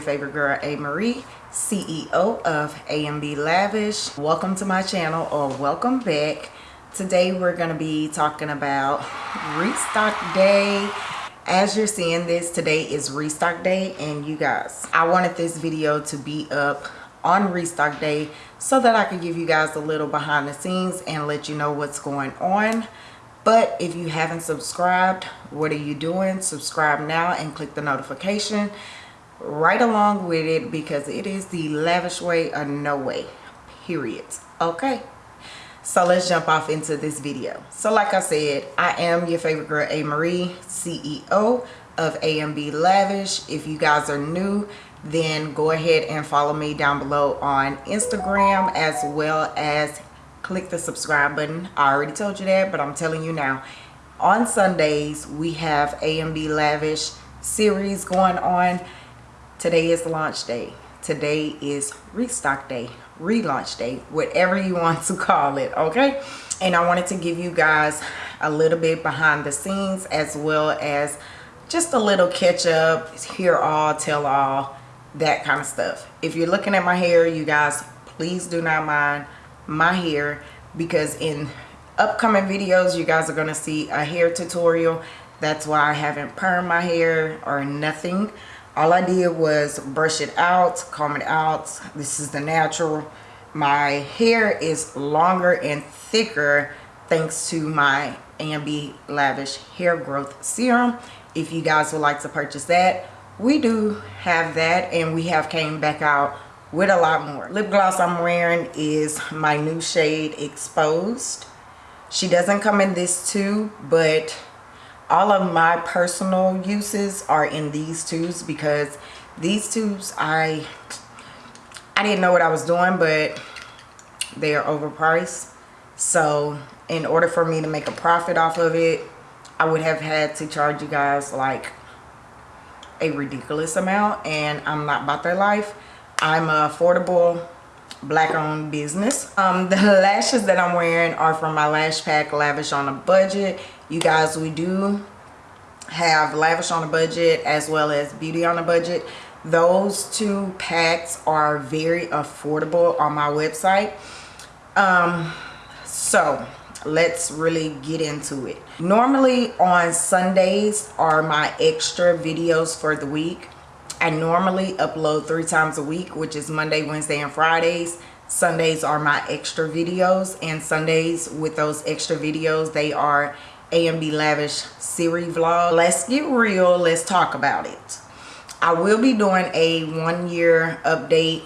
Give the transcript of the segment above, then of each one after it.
your favorite girl, A. Marie, CEO of AMB Lavish. Welcome to my channel or welcome back. Today we're going to be talking about restock day. As you're seeing this, today is restock day and you guys, I wanted this video to be up on restock day so that I could give you guys a little behind the scenes and let you know what's going on but if you haven't subscribed what are you doing subscribe now and click the notification right along with it because it is the lavish way or no way period. Okay. So let's jump off into this video. So like i said i am your favorite girl a. Marie ceo of amb lavish. If you guys are new then go ahead and follow me down below on instagram as well as click the subscribe button. I already told you that but i'm telling you now. On sundays we have amb lavish series going on today is launch day. Today is restock day relaunch day whatever you want to call it okay? And i wanted to give you guys a little bit behind the scenes as well as just a little catch up hear all tell all that kind of stuff. If you're looking at my hair you guys please do not mind my hair because in upcoming videos you guys are going to see a hair tutorial. That's why I haven't permed my hair or nothing all I did was brush it out comb it out this is the natural my hair is longer and thicker thanks to my AMB Lavish Hair Growth Serum. If you guys would like to purchase that, we do have that and we have came back out with a lot more. Lip gloss I'm wearing is my new shade Exposed. She doesn't come in this tube, but all of my personal uses are in these tubes because these tubes I I didn't know what I was doing, but they are overpriced. So in order for me to make a profit off of it, I would have had to charge you guys like a ridiculous amount and I'm not about that life. I'm a affordable black owned business. Um, the lashes that I'm wearing are from my Lash Pack Lavish on a Budget. You guys, we do have Lavish on a Budget as well as Beauty on a Budget. Those two packs are very affordable on my website. Um, so let's really get into it. Normally on Sundays are my extra videos for the week I normally upload three times a week, which is Monday, Wednesday, and Fridays. Sundays are my extra videos and Sundays with those extra videos, they are AMB Lavish series vlog. Let's get real. Let's talk about it. I will be doing a one year update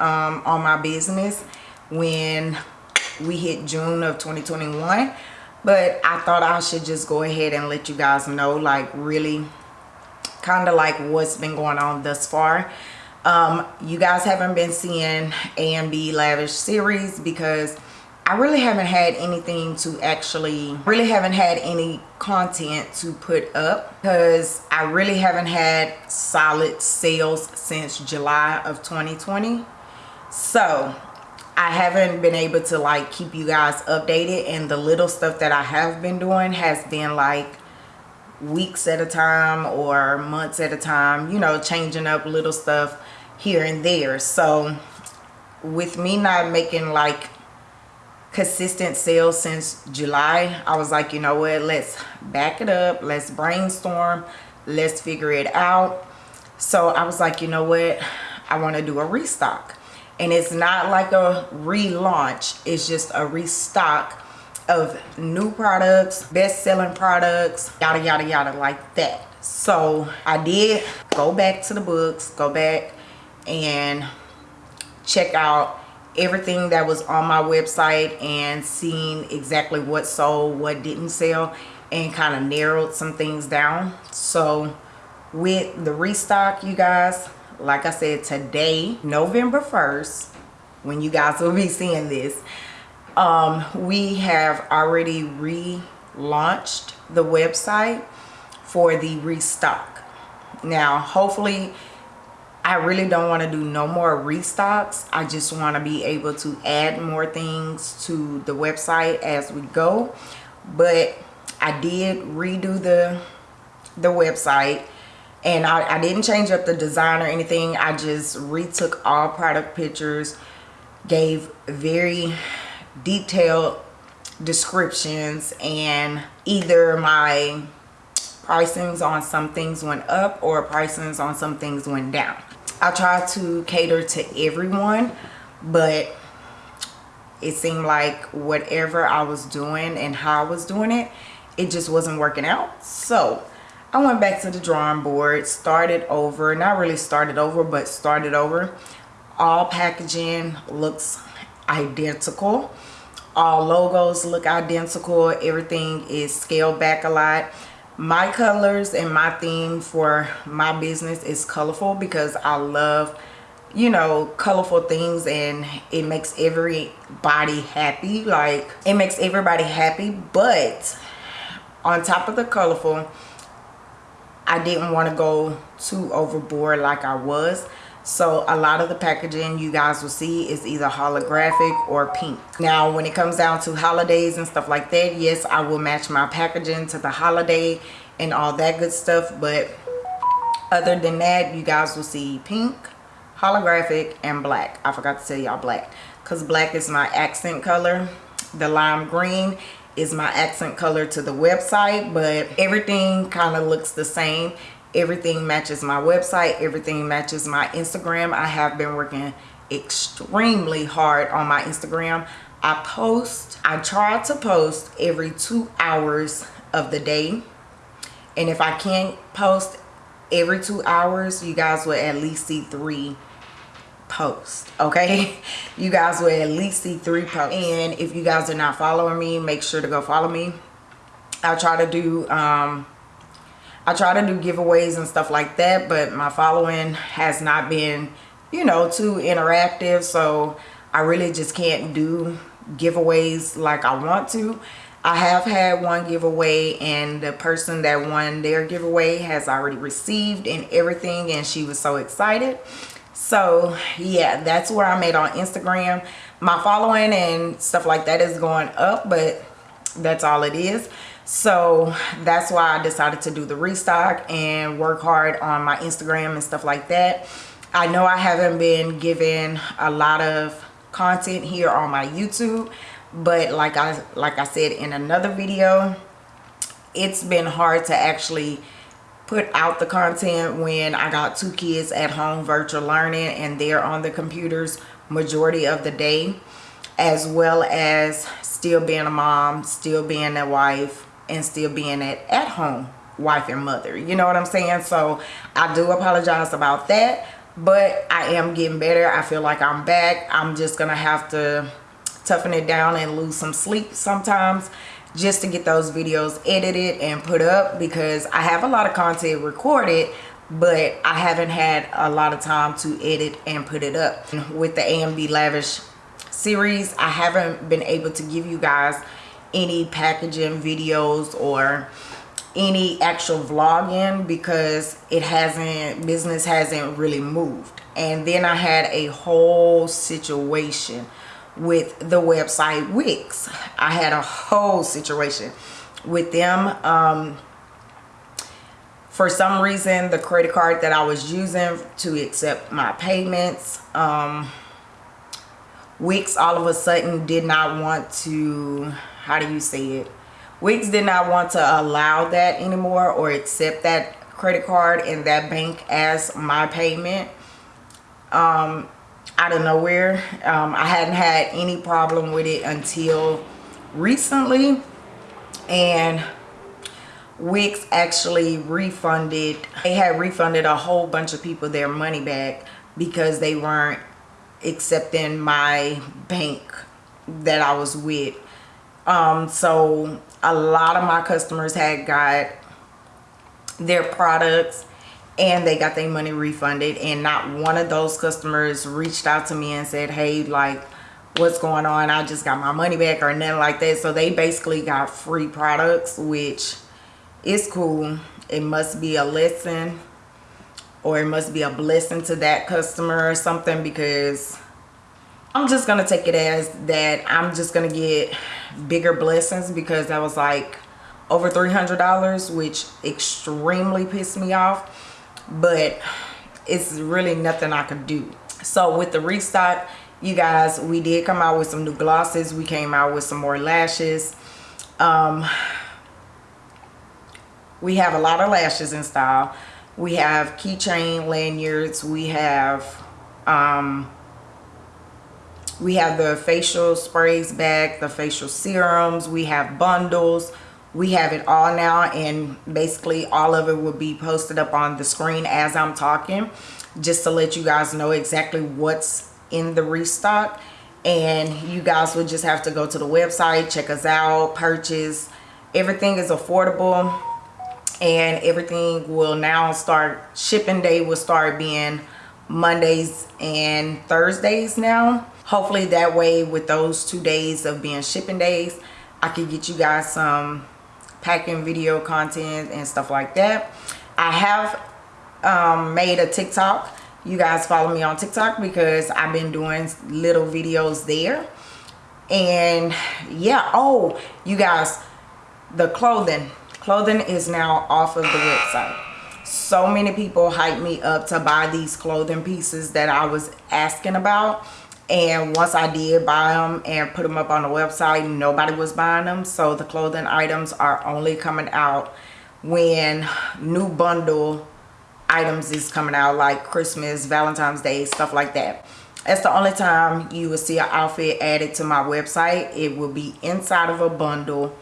um, on my business when we hit June of 2021. But I thought I should just go ahead and let you guys know like really kind of like what's been going on thus far um, you guys haven't been seeing AMB Lavish series because I really haven't had anything to actually really haven't had any content to put up because I really haven't had solid sales since July of 2020 so I haven't been able to like keep you guys updated and the little stuff that I have been doing has been like weeks at a time or months at a time you know changing up little stuff here and there. So with me not making like consistent sales since July. I was like you know what let's back it up let's brainstorm let's figure it out. So I was like you know what I want to do a restock. And it's not like a relaunch it's just a restock of new products best-selling products yada yada yada like that. So i did go back to the books go back and check out everything that was on my website and seeing exactly what sold what didn't sell and kind of narrowed some things down. So with the restock you guys like i said today november 1st when you guys will be seeing this um, we have already relaunched the website for the restock. Now hopefully I really don't want to do no more restocks. I just want to be able to add more things to the website as we go. But I did redo the the website and I, I didn't change up the design or anything. I just retook all product pictures gave very detailed descriptions and either my pricings on some things went up or pricings on some things went down i tried to cater to everyone but it seemed like whatever i was doing and how i was doing it it just wasn't working out so I went back to the drawing board, started over, not really started over, but started over. All packaging looks identical. All logos look identical. Everything is scaled back a lot. My colors and my theme for my business is colorful because I love, you know, colorful things and it makes everybody happy. Like, it makes everybody happy, but on top of the colorful, I didn't want to go too overboard like I was. So a lot of the packaging you guys will see is either holographic or pink. Now when it comes down to holidays and stuff like that, yes, I will match my packaging to the holiday and all that good stuff. But other than that, you guys will see pink, holographic, and black. I forgot to tell y'all black because black is my accent color. The lime green is my accent color to the website but everything kind of looks the same everything matches my website everything matches my instagram. I have been working extremely hard on my instagram. I post i try to post every two hours of the day. And if i can't post every two hours you guys will at least see three posts okay? You guys will at least see three posts. And if you guys are not following me make sure to go follow me. I try to do um i try to do giveaways and stuff like that but my following has not been you know too interactive so i really just can't do giveaways like i want to. I have had one giveaway and the person that won their giveaway has already received and everything and she was so excited. So yeah that's where i'm at on instagram. My following and stuff like that is going up but that's all it is so that's why i decided to do the restock and work hard on my instagram and stuff like that. I know i haven't been given a lot of content here on my youtube but like i like i said in another video it's been hard to actually put out the content when I got two kids at home virtual learning and they're on the computers majority of the day as well as still being a mom, still being a wife, and still being at, at home wife and mother. You know what I'm saying? So I do apologize about that, but I am getting better. I feel like I'm back. I'm just to have to toughen it down and lose some sleep sometimes just to get those videos edited and put up because I have a lot of content recorded but I haven't had a lot of time to edit and put it up. With the AMB Lavish series, I haven't been able to give you guys any packaging videos or any actual vlogging because it hasn't, business hasn't really moved. And then I had a whole situation with the website Wix. I had a whole situation with them. Um, for some reason, the credit card that I was using to accept my payments, um, Wix all of a sudden did not want to, how do you say it? Wix did not want to allow that anymore or accept that credit card and that bank as my payment. Um, out of nowhere. Um, I hadn't had any problem with it until recently. And Wix actually refunded, they had refunded a whole bunch of people their money back because they weren't accepting my bank that I was with. Um, so a lot of my customers had got their products and they got their money refunded. And not one of those customers reached out to me and said hey like what's going on? I just got my money back or nothing like that. So they basically got free products which is cool. It must be a lesson or it must be a blessing to that customer or something because i'm just gonna take it as that i'm just gonna get bigger blessings because that was like over $300 which extremely pissed me off but it's really nothing I could do. So with the restock, you guys, we did come out with some new glosses. We came out with some more lashes. Um, we have a lot of lashes in style. We have keychain lanyards. We have um, we have the facial sprays back, the facial serums. We have bundles. We have it all now and basically all of it will be posted up on the screen as I'm talking just to let you guys know exactly what's in the restock. And you guys would just have to go to the website check us out purchase. Everything is affordable and everything will now start shipping day will start being Mondays and Thursdays now hopefully that way with those two days of being shipping days I could get you guys some packing video content and stuff like that. I have um, made a tiktok. You guys follow me on tiktok because i've been doing little videos there. And yeah oh you guys the clothing. Clothing is now off of the website. So many people hype me up to buy these clothing pieces that i was asking about and once I did buy them and put them up on the website nobody was buying them so the clothing items are only coming out when new bundle items is coming out like Christmas Valentine's Day stuff like that. That's the only time you will see an outfit added to my website. It will be inside of a bundle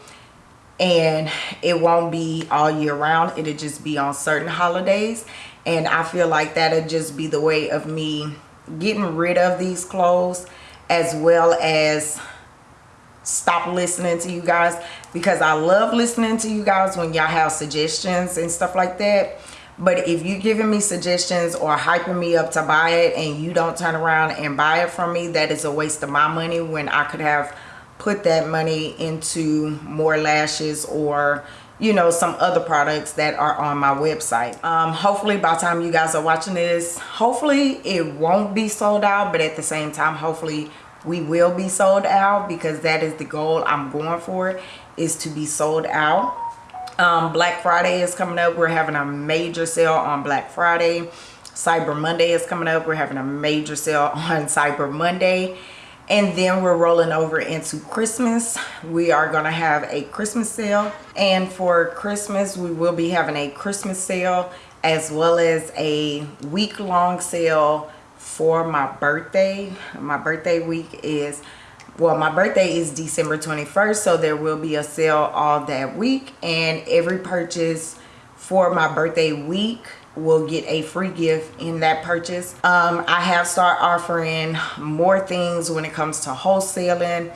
and it won't be all year round. It'll just be on certain holidays. And I feel like that'll just be the way of me getting rid of these clothes as well as stop listening to you guys because I love listening to you guys when y'all have suggestions and stuff like that. But if you're giving me suggestions or hyping me up to buy it and you don't turn around and buy it from me that is a waste of my money when I could have put that money into more lashes or you know some other products that are on my website. Um, hopefully by the time you guys are watching this hopefully it won't be sold out but at the same time hopefully we will be sold out because that is the goal i'm going for is to be sold out. Um, black friday is coming up. We're having a major sale on black friday. Cyber monday is coming up. We're having a major sale on cyber monday and then we're rolling over into christmas. We are going to have a christmas sale. And for christmas we will be having a christmas sale as well as a week-long sale for my birthday. My birthday week is well my birthday is december 21st so there will be a sale all that week. And every purchase for my birthday week will get a free gift in that purchase. Um, i have started offering more things when it comes to wholesaling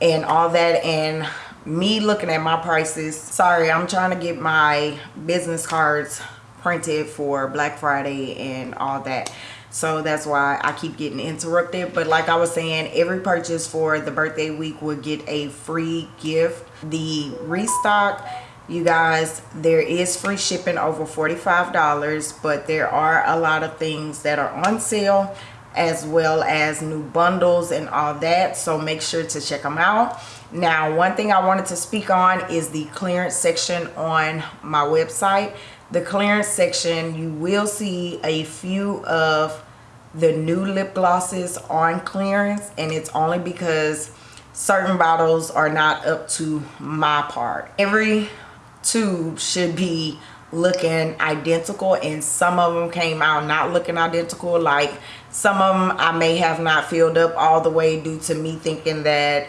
and all that and me looking at my prices. Sorry i'm trying to get my business cards printed for black friday and all that. So that's why i keep getting interrupted. But like i was saying every purchase for the birthday week will get a free gift. The restock you guys there is free shipping over 45 dollars but there are a lot of things that are on sale as well as new bundles and all that so make sure to check them out. Now one thing i wanted to speak on is the clearance section on my website. The clearance section you will see a few of the new lip glosses on clearance and it's only because certain bottles are not up to my part. Every tube should be looking identical and some of them came out not looking identical. Like some of them I may have not filled up all the way due to me thinking that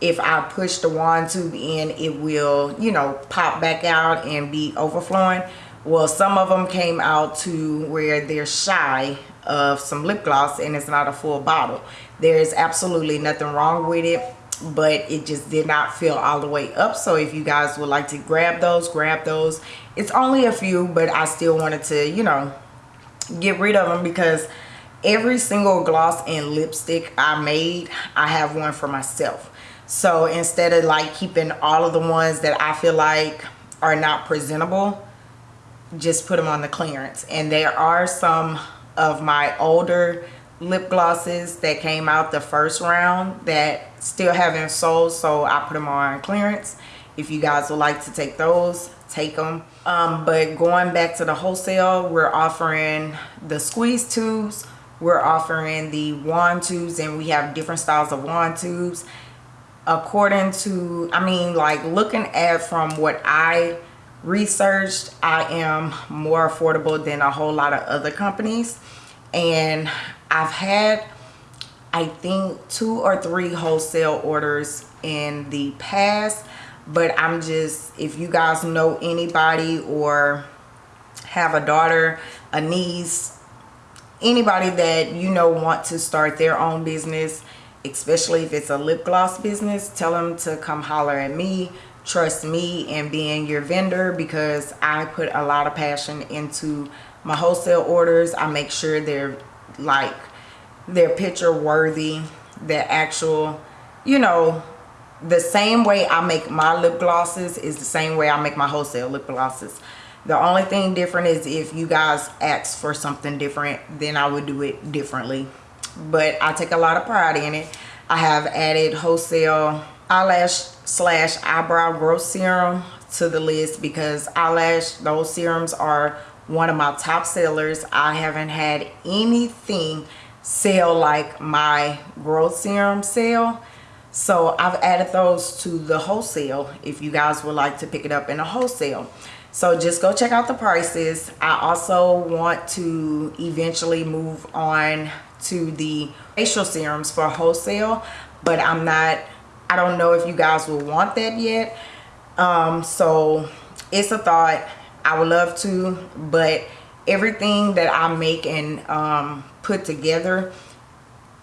if I push the wand tube in it will you know pop back out and be overflowing. Well some of them came out to where they're shy of some lip gloss and it's not a full bottle. There is absolutely nothing wrong with it but it just did not fill all the way up. So if you guys would like to grab those grab those. It's only a few but i still wanted to you know get rid of them because every single gloss and lipstick i made i have one for myself. So instead of like keeping all of the ones that i feel like are not presentable just put them on the clearance. And there are some of my older lip glosses that came out the first round that still haven't sold so I put them on clearance. If you guys would like to take those take them um, but going back to the wholesale we're offering the squeeze tubes we're offering the wand tubes and we have different styles of wand tubes. According to i mean like looking at from what i researched i am more affordable than a whole lot of other companies. And i've had i think two or three wholesale orders in the past but i'm just if you guys know anybody or have a daughter a niece anybody that you know want to start their own business especially if it's a lip gloss business tell them to come holler at me trust me and being your vendor because i put a lot of passion into my wholesale orders. I make sure they're like they're picture worthy the actual you know the same way i make my lip glosses is the same way i make my wholesale lip glosses. The only thing different is if you guys ask for something different then i would do it differently. But i take a lot of pride in it. I have added wholesale eyelash slash eyebrow growth serum to the list because eyelash those serums are one of my top sellers. I haven't had anything sell like my growth serum sale. So i've added those to the wholesale if you guys would like to pick it up in a wholesale. So just go check out the prices. I also want to eventually move on to the facial serums for wholesale but i'm not i don't know if you guys will want that yet. Um so it's a thought. I would love to but everything that i make and um put together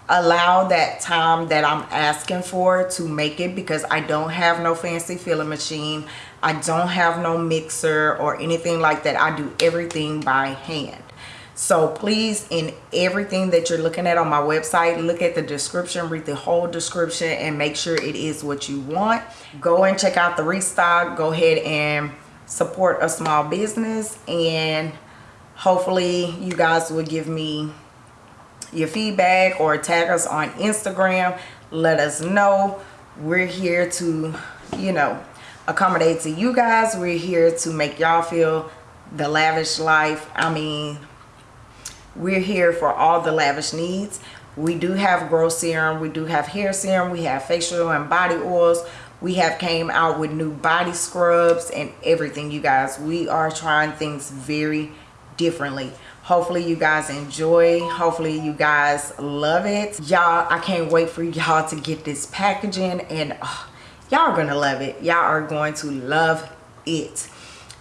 allow that time that I'm asking for to make it because I don't have no fancy filling machine. I don't have no mixer or anything like that. I do everything by hand. So please, in everything that you're looking at on my website, look at the description, read the whole description and make sure it is what you want. Go and check out the restock. Go ahead and support a small business and hopefully you guys will give me your feedback or tag us on Instagram. Let us know. We're here to, you know, accommodate to you guys. We're here to make y'all feel the lavish life. I mean, we're here for all the lavish needs. We do have growth serum. We do have hair serum. We have facial and body oils. We have came out with new body scrubs and everything, you guys. We are trying things very differently hopefully you guys enjoy. Hopefully you guys love it. Y'all i can't wait for y'all to get this packaging and oh, y'all are gonna love it. Y'all are going to love it.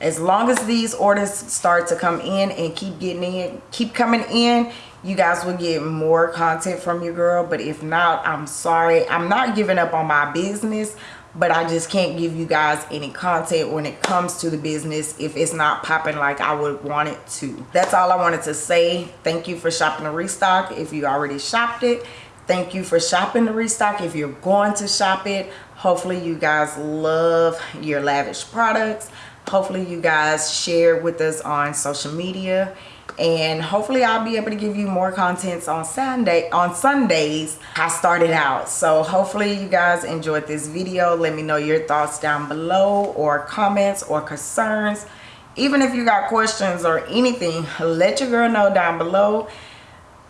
As long as these orders start to come in and keep getting in keep coming in you guys will get more content from your girl. But if not i'm sorry. I'm not giving up on my business but I just can't give you guys any content when it comes to the business if it's not popping like I would want it to. That's all I wanted to say. Thank you for shopping the restock if you already shopped it. Thank you for shopping the restock if you're going to shop it. Hopefully you guys love your lavish products. Hopefully you guys share with us on social media and hopefully I'll be able to give you more contents on Sunday on Sundays. I started out. So hopefully you guys enjoyed this video. Let me know your thoughts down below or comments or concerns. Even if you got questions or anything let your girl know down below.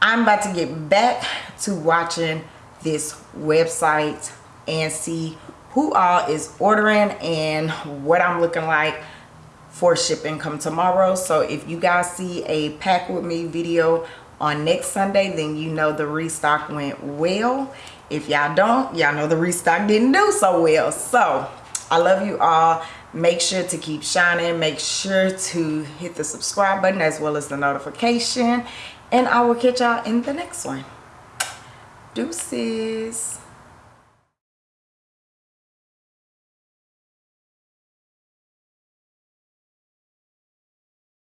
I'm about to get back to watching this website and see who all is ordering and what I'm looking like for shipping come tomorrow. So if you guys see a pack with me video on next sunday then you know the restock went well. If y'all don't y'all know the restock didn't do so well. So i love you all. Make sure to keep shining. Make sure to hit the subscribe button as well as the notification. And i will catch y'all in the next one. Deuces